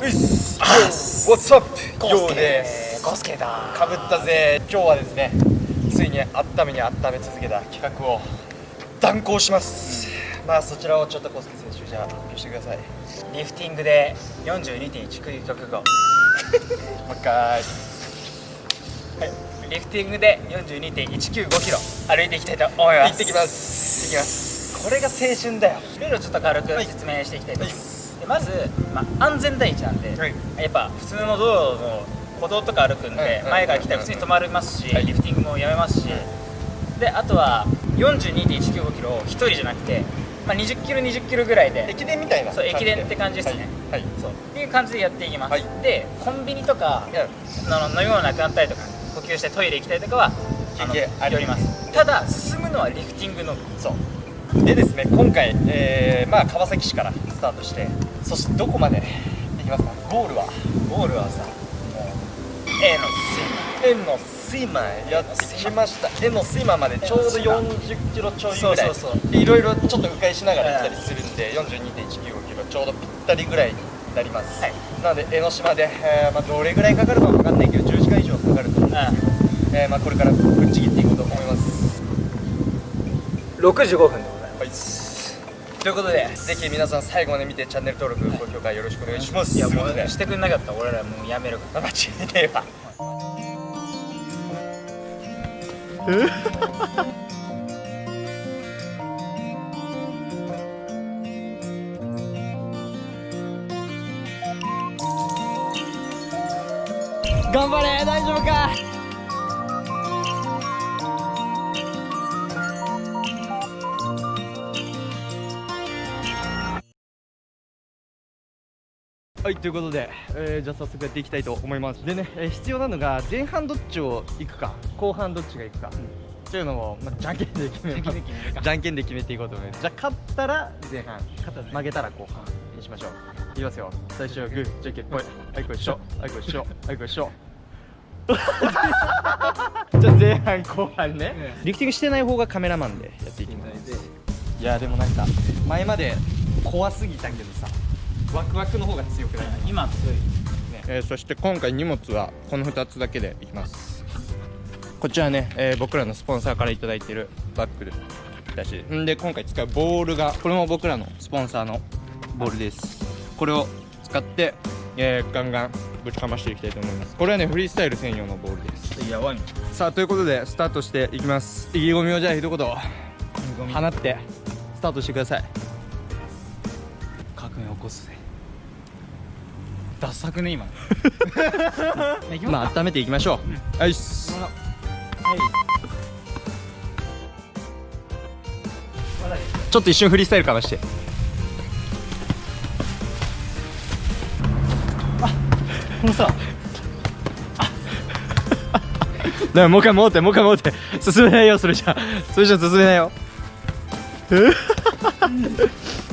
ういっす What's スケ。です。ゴースケだ。かぶったぜ。今日はですねついに温めに温め続けた企画を断行します、まあそちらをちょっとコスケ選手じゃあ発表してください。もリフティングで42.1クリ曲後う一回。はい。リフティングで42.195キロ。歩いていきたいと思います。行ってきます。行ってきます。これが青春だよ。ルールをちょっと軽く説明していきたいと思います、でまず、まあ、安全第一なんで、はい。やっぱ普通の道路の歩道とか歩くんで、前から来たら普通に止まりますし、はい。リフティングもやめますし、であとは42.195キロを1人じゃなくて、まあ、20キロ20キロぐらいで駅伝みたいなそう駅伝って感じですね。はい、はい。そう。っていう感じでやっていきます、はい。でコンビニとかの飲み物なくなったりとか呼吸してトイレ行きたいとかはあのります。ただ進むのはリフティングのみ。そうでですね今回、えーまあ、川崎市からスタートしてそしてどこまで行きますか？ゴールは？ゴールはさもう A の円の睡魔へやってきました。円の睡魔までちょうど40キロちょいぐらい。そうそうそう。でいろいろちょっと迂回しながら行ったりするんで42.195キロちょうどぴったりぐらいになります、はい。なので江ノ島で、えーまあ、どれぐらいかかるかは分かんないけど10時間以上かかると思うんですけど、えー。まあ、これからぶっちぎっていこうと思います。65分はい。すということでぜひ皆さん最後まで見てチャンネル登録、高評価よろしくお願いします。いやもうことで。うしてくんなかった。ら俺らもうやめるから間違いねえわ 頑張れ。大丈夫か？ということで、えーじゃあ早速やっていきたいと思います。でね、えー必要なのが前半どっちを行くか後半どっちが行くか、っていうのを、まあ、じゃんけんで決めますじゃんけんで決めていこうと思います。じゃあ勝ったら前半。負けたら後半にしましょう。いきますよ。最初はグーじゃんけん。ぽいはいこいしょはいこいしょはいこいしょじゃあ前半後半ね、リフティングしてない方がカメラマンでやっていきます。いやでもなんか前まで怖すぎたけどさワクワクの方が強くない？今強いえーそして今回荷物はこの2つだけでいきます。こちらね、えー僕らのスポンサーから頂いてるバッグだし。んで今回使うボールがこれも僕らのスポンサーのボールです。これを使って、えーガンガンぶちかましていきたいと思います。これはねフリースタイル専用のボールです。やばいさあということでスタートしていきます。意気込みをじゃあ一言放ってスタートしてください。革命起こすぜダサくね今。まあ温めていきましょう、はいっすはいちょっと一瞬フリースタイルかまして。このさ。だからもう一回戻ってもう一回戻って。進めないよそれじゃ。それじゃ進めないよ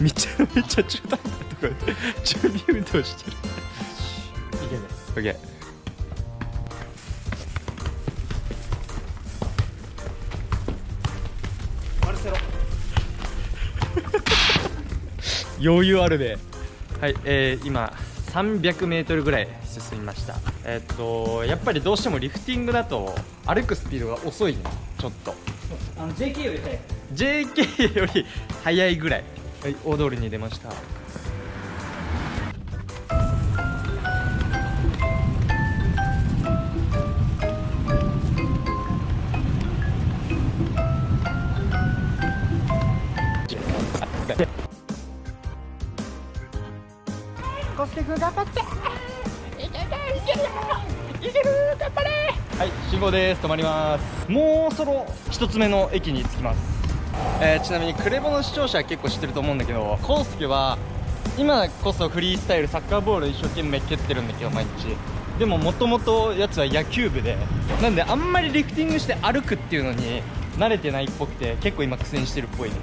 めちゃめちゃ中途半端なところで準備運動してる。いけるオッケーマルセロ。余裕あるではい、えー、今 300m ぐらい進みました。えーっとやっぱりどうしてもリフティングだと歩くスピードが遅いね。ちょっと。あの JK より早い。JK より速いぐらいはい大通りに出ました。コスケ君頑張って。いけるいけるよいける頑張れ。はい信号です。止まります。もうそろ一つ目の駅に着きます、えーちなみにクレボの視聴者は結構知ってると思うんだけどコウスケは今こそフリースタイルサッカーボール一生懸命蹴ってるんだけど毎日。でももともとやつは野球部で。なんであんまりリフティングして歩くっていうのに慣れてないっぽくて結構今苦戦してるっぽいです。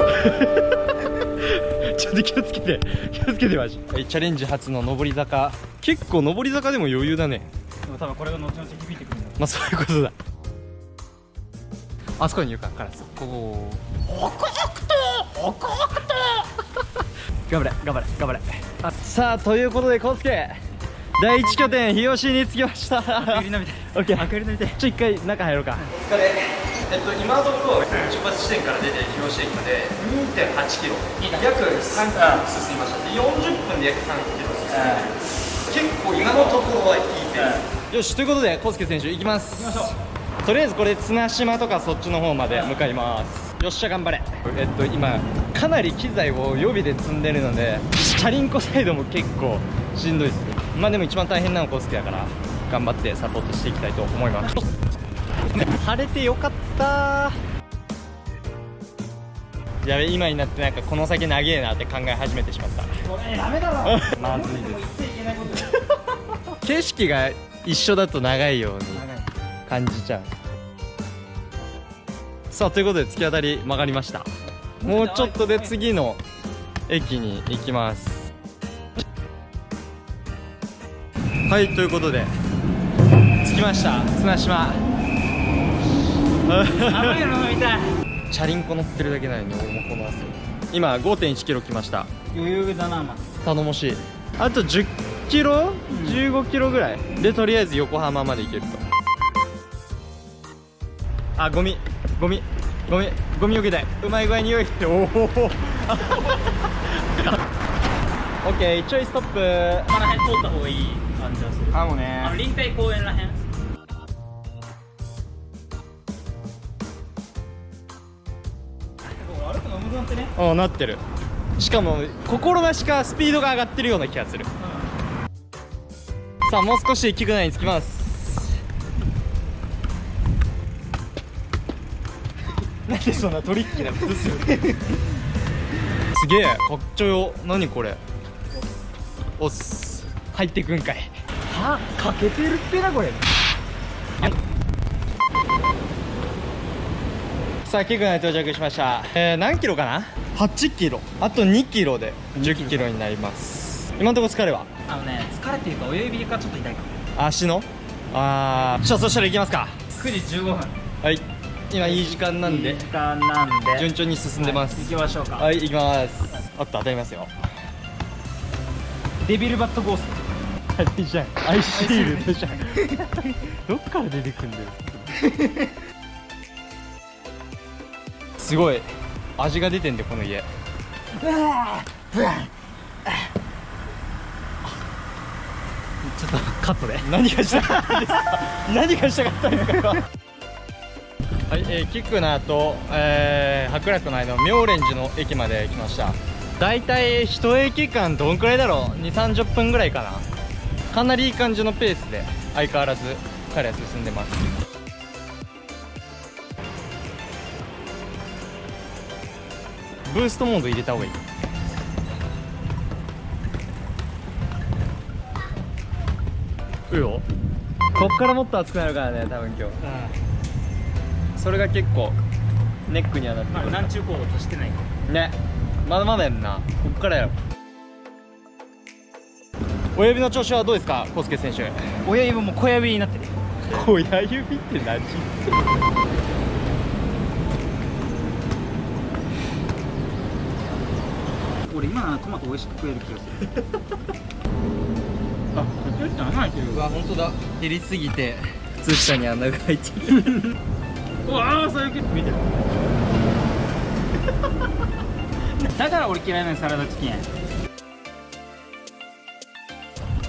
ちょっと気をつけて気をつけてマジ。はいチャレンジ初の上り坂。結構上り坂でも余裕だね。でも多分これが後々響いてくるんだまあそういうことだあそこにいるかカラスこ。こ頑張れ頑張れ頑張れ。あさあということで康介第一拠点日吉に着きました。アクリル飲みたいオッケーアクリル飲みたいちょ一回中入ろうか。お疲れ。えっと今のところ出発地点から出て日吉駅まで2.8キロ。約3キロ進みました。で40分で約3キロ進んで結構今のところはいいペースよしということで康介選手行きます。行きましょとりあえずこれ綱島とかそっちの方まで向かいます。よっしゃ頑張れ。えっと今かなり機材を予備で積んでるのでチャリンコサイドも結構しんどいです。まあでも一番大変なのコースケだから頑張ってサポートしていきたいと思います。晴れてよかった。やべ今になってなんかこの先長えなって考え始めてしまった。これダメだろ。まずいです。景色が一緒だと長いように感じちゃう。さあということで突き当たり曲がりました。もうちょっとで次の駅に行きます。はいということで着きました。綱島。甘いの飲みたい。チャリンコ乗ってるだけなのに俺もこの汗。今5 1キロ来ました。余裕だなま頼もしい。あと10キロ、15キロぐらい。でとりあえず横浜まで行けるとあゴミゴミゴミゴミよけたいうまい具合に用意しておお オッケーちょいストップ。この辺通った方がいい感じはする。あもうあのね臨海公園らへん。ね。あなってる。しかも心なしかスピードが上がってるような気がする。さあもう少しで菊名に着きますなんでそんなトリッキーなことするすげえかっちょよ。何これ？おっす。入ってくんかい。はかけてるってなこれ。さあ菊名に到着しました。えー、何キロかな？8キロ。あと2キロで10キロになります。今のところ疲れは？あのね疲れてるか親指がちょっと痛いかも。足の？ああじゃあそしたら行きますか。9時15分。はい今いい時間なんで。時間なんで。順調に進んでます。行きましょうか、はい行きます。あっと当たりますよ。デビルバットゴースあれじゃん。アイシールドじゃん。どっから出てくんだよ。すごい。味が出てんでこの家。トちょっとカットで。何がしたかったんですか？何がしたかったんですか？はい、えー、キクナと、えー、白楽の間の妙蓮寺の駅まで来ました。だいたい一駅間どんくらいだろう？2 3 0分ぐらいかな。かなりいい感じのペースで相変わらず彼は進んでます。ブーストモード入れた方がいい。うよ。こっからもっと熱くなるからね多分今日それが結構ネックにはなってまあくる南中高としてないか。ね。まだまだやんな。こっからやろ。親指の調子はどうですか？康介選手。親指も小指になってる。親指って何？俺今ならトマト美味しく食える気がする。あこっち穴開いてるうわ本当だ。減りすぎて靴下に穴が開いてる。うわあそういう見てる。だから俺嫌いなのサラダチキン。や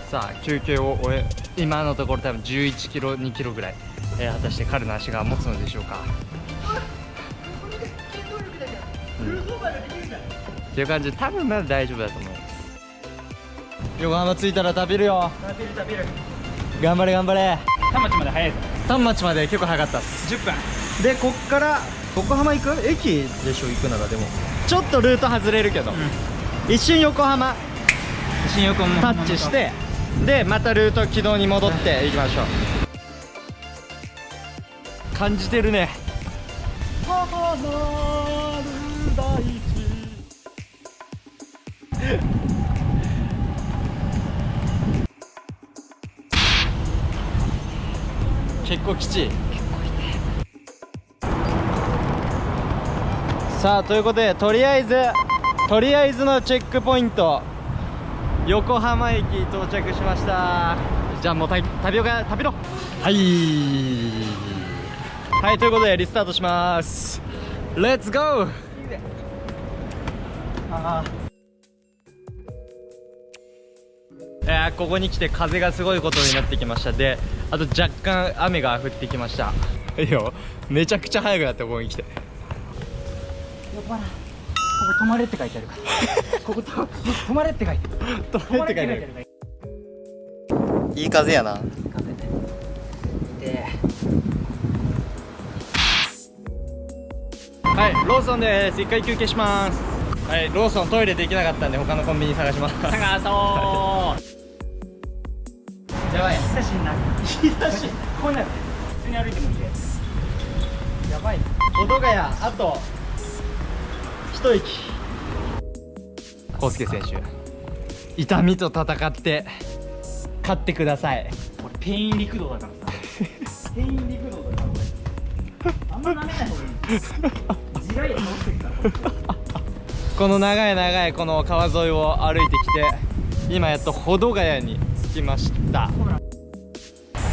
さあ休憩を終え今のところ多分11キロ2キロぐらい、えー果たして彼の足が持つのでしょうか。うん。っていう感じで多分まだ大丈夫だと思います横浜着いたら食べるよ。食べる食べる。頑張れ頑張れ。田町まで早いぞ。丹町まで結構早かったっす。10分でこっから横浜行く駅でしょ行くならでも。ちょっとルート外れるけど、一瞬横浜。新横浜。タッチしてでまたルート軌道に戻っていきましょう。感じてるね。母なる大地。結構きちいさあということでとりあえずとりあえずのチェックポイント。横浜駅到着しました。じゃあもうタタピオカ食べろ。はい。はいということでリスタートします。レッツゴーあいやーここに来て風がすごいことになってきました。であと若干雨が降ってきました。いいよ。めちゃくちゃ速くなってここに来てここ止まれって書いてあるから。ここと止まれって書いてある。止まれって書いてある。いい風やな。風で。はいローソンです。一回休憩します。はいローソントイレできなかったんで他のコンビニ探します。探そう。やばい。久しになる日差しこうなる普通に歩いてもいいでやばい保土ヶ谷あと一息康介選手痛みと戦って勝ってください。これペイン六道だからさ。ペイン六道だからこれあんま舐めない方がいい。自来也倒してるからこの長い長いこの川沿いを歩いてきて今やっと保土ヶ谷に着きました。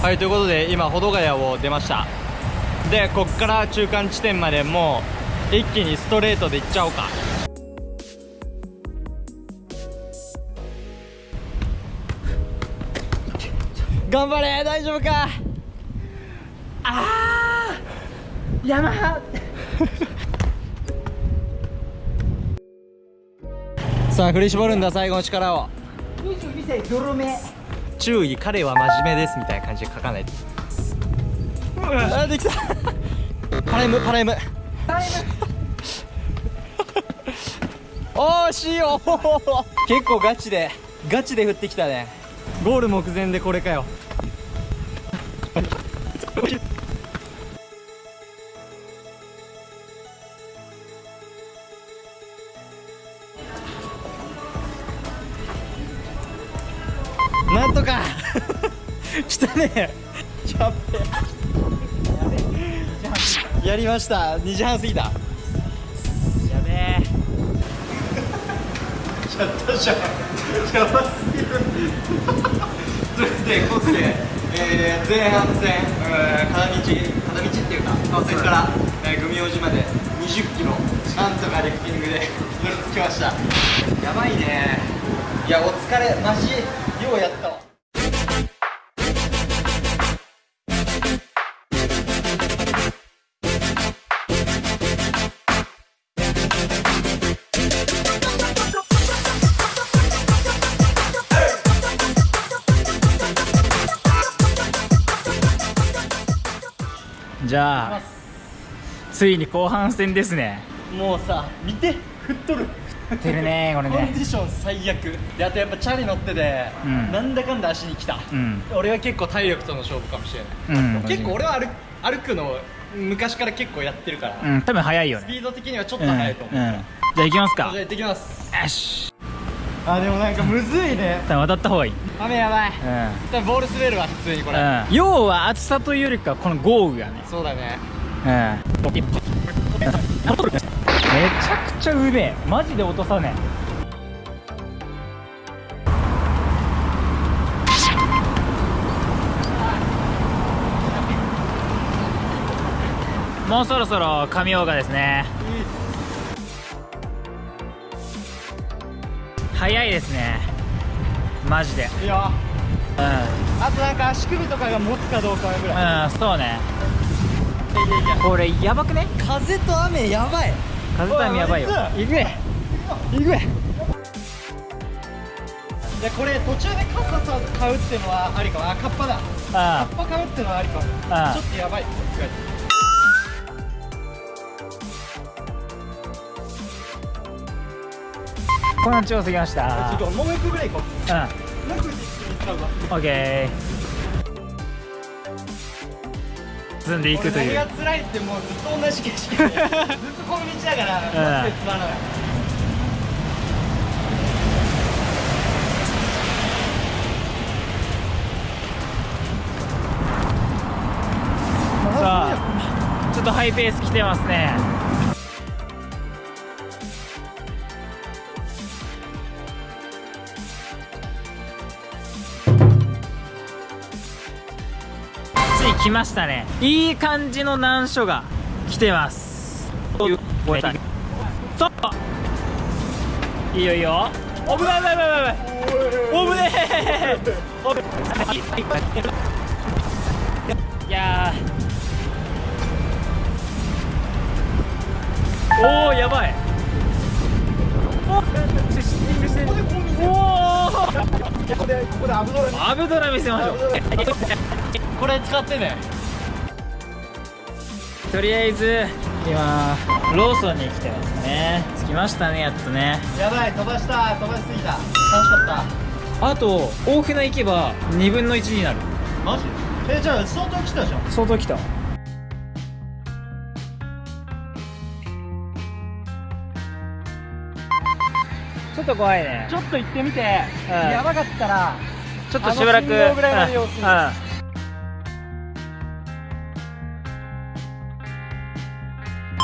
はいということで今保土ヶ谷を出ました。でこっから中間地点までもう一気にストレートで行っちゃおうか。頑張れ。大丈夫か。あー。山。さあ振り絞るんだ最後の力を。22歳泥目。注意彼は真面目ですみたいな感じで書かないと。あできた。パライムパライム惜しいよ。結構ガチでガチで振ってきたね。ゴール目前でこれかよ。なんとか。来たね。やべやりました。2時半過ぎた。やったじゃんやばすぎるということでコースで、えー、前半戦、えー、片道片道っていうか川崎から、えー、組王子まで20キロなんとかリフティングで 乗りつきました。やばいね。いやお疲れマジようやったわじゃあついに後半戦ですね。もうさ見て振っとる。てるねこれね。コンディション最悪。であとやっぱチャリ乗ってて、うん。なんだかんだ足に来た、うん。俺は結構体力との勝負かもしれない、うん。結構俺は歩歩くの昔から結構やってるから、うん多分早いよねスピード的にはちょっとうん速いと思う、うんじゃあ行きますかじゃあ行ってきますよしあでもなんかむずいね。渡った方がいい。雨やばい。うん。多分ボール滑るわ普通にこれ、うん。要は暑さというよりかこの豪雨がね。そうだね。うん。めちゃくちゃうめえ。マジで落とさねえ。もうそろそろ神岡ですね早いですね。マジで。いいようん。あとなんか足首とかが持つかどうかぐらい。うんそうね。これやばくね？風と雨やばい。風タイムやばいよ。行くえ行く。えいやこれ途中で傘さ買うっていうのはありかも。あカッパだ。カあ。ッパ買うっていうのはありかも。ちょっとやばい。さすがにこの調子きました。ちょっともう一個ぐらい行こう。うん。もう一個一緒に使うわオッケー積んでいくという。俺何が辛いってもうずっと同じ景色でずっとこの道だからマジでつまらない。さあちょっとハイペース来てますね来ましたね。いい感じの難所が来てます。そう。いいよいいよ。危ない危ない危ない危ない。危ねえいやー。おおやばい。おおアブドラ見せましょうこれ使ってね。とりあえず今ローソンに来てますね。着きましたねやっとね。やばい飛ばした飛ばしすぎた。楽しかっあと大船行けば2分の1になる。たマジ？えじゃあ相当来たじゃん。相当来た。ちょっと怖いね。ちょっと行ってみて、うん。やばかったらちょっとしばらく。うん。うん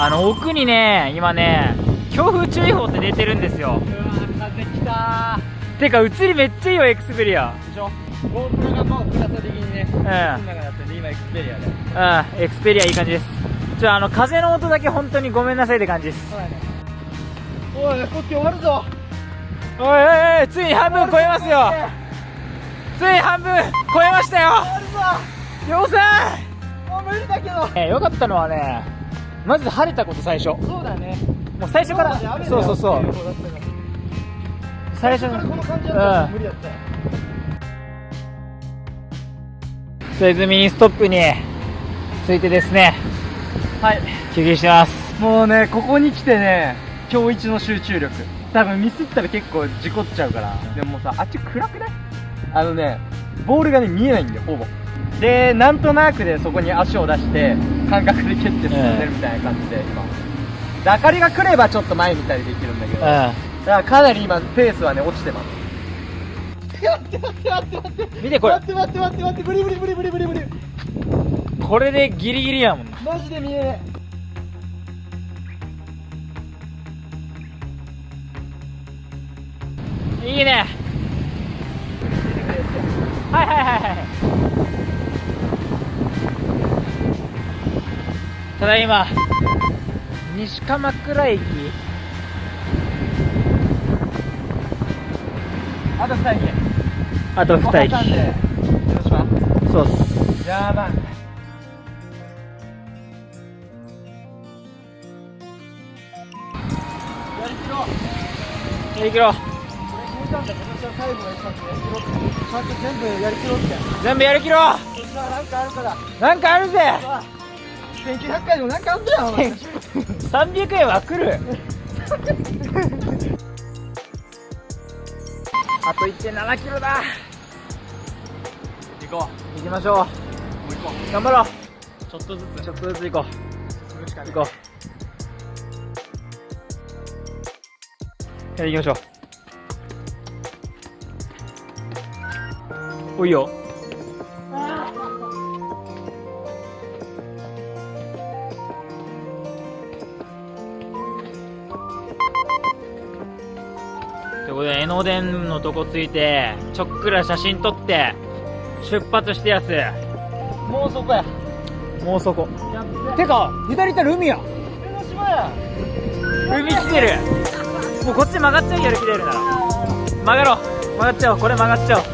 あの奥にね今ね強風注意報って出てるんですよ。うわ風来たてか映りめっちゃいいよエクスペリア。でしょ？GoPro がもうプラス的にね、うん。今エクスペリアで。うんエクスペリアいい感じです。ちょあの風の音だけ本当にごめんなさいって感じです。ね。おいコスケ終わるぞ。おいおいおいついに半分超えますよ。ついに半分超えましたよ。終わるぞ。ようさもう無理だけど。んえよかったのはねまず晴れたこと最初。そうだね。もう最初からそうそうそう。最初この感じだった無理だった。よとりあえずミニストップについてですね。はい。休憩してます。もうねここに来てね今日一の集中力。多分ミスったら結構事故っちゃうから。でもさあっち暗くない？あのねボールがね見えないんだよほぼ。でなんとなくでそこに足を出して感覚で蹴って進んでるみたいな感じで今。で明かりが来ればちょっと前見たりできるんだけど。だかうらかなり今ペースはね落ちてます。待って待って待って待ってん見てこれ。待って待って待って。待ってブリブリブリブリブリブリ。これでギリギリやもん。マジで見えねいいねただいま西鎌倉駅。あと2駅。あと2挟ん駅そうっす。やばい。やりきろ。う全部やりきろうって。全部やりきろらなんかあるから。うなんかあるぜ。さ1900回でもなんかあんだよお前。300円は来る。あと1.7キロだ。行こ行きましょう。うもう行こ頑張ろう。うちょっとずつ。ちょっとずつ行こう。行こう。やり行きましょう。おいよいうことで江ノ電のとこついてちょっくら写真撮って出発してやす。もうそこや。もうそこ。てか左行ったら海や。海来てる。もうこっち曲がっちゃうやる気出るなら。曲がろう。曲がっちゃおう。これ曲がっちゃおう。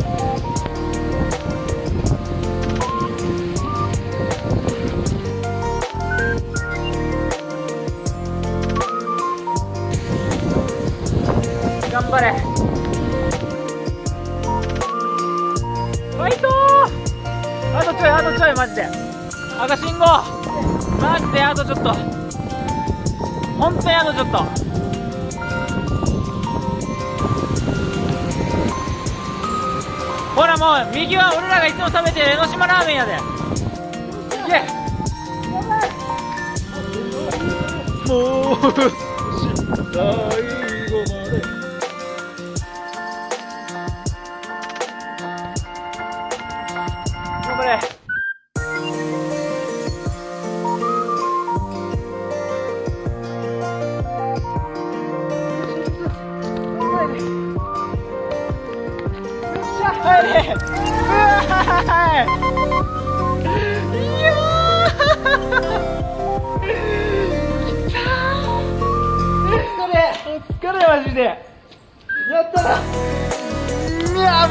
頑張れあとちょいあとちょいマジで。赤信号。マジであとちょっと。本当にあとちょっと。ほらもう右は俺らがいつも食べてる江ノ島ラーメンやで。いけもう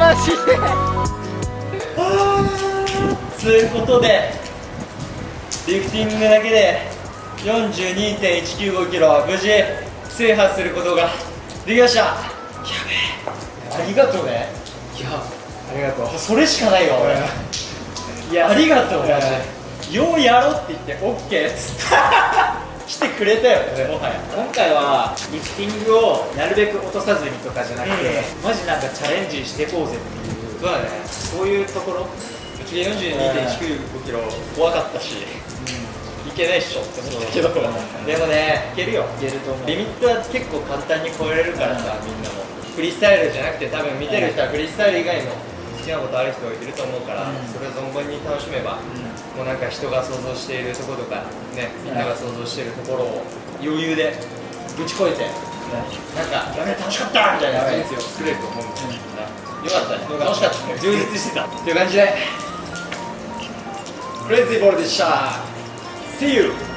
ないやマジでということでリフティングだけで42.195キロ無事制覇することができました。やべえ。ありがとうね。いやありがとう。それしかないよ俺。いや。ありがとうマジで。ようやろうって言って OK っつって来てくれたよね。もはや。今回はリフティングをなるべく落とさずにとかじゃなくて、マジなんかチャレンジしていこうぜっていうそうだね。そういうところ。うちで42.195キロ怖かったしいけないっしょって思ったけど。う。んでもねいけるよ。いけると思う。リミットは結構簡単に超えれるからさみんなも。フリースタイルじゃなくて多分見てる人はフリースタイル以外の好きなことある人いると思うから、うん。それを存分に楽しめば、もうなんか人が想像しているところとかねみんなが想像しているところを余裕でぶち越えてなんかやべ楽しかったみたいな人生を作れると思うんだよ、よかったね。楽しかったね。充実してた。という感じで。クレイジーボールでした See you!